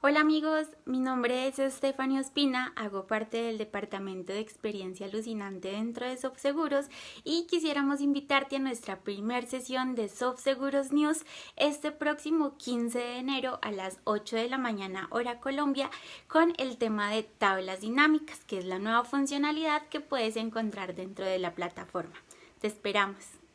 Hola amigos, mi nombre es Estefania Ospina, hago parte del Departamento de Experiencia Alucinante dentro de SoftSeguros y quisiéramos invitarte a nuestra primer sesión de SoftSeguros News este próximo 15 de enero a las 8 de la mañana hora Colombia con el tema de tablas dinámicas, que es la nueva funcionalidad que puedes encontrar dentro de la plataforma. Te esperamos.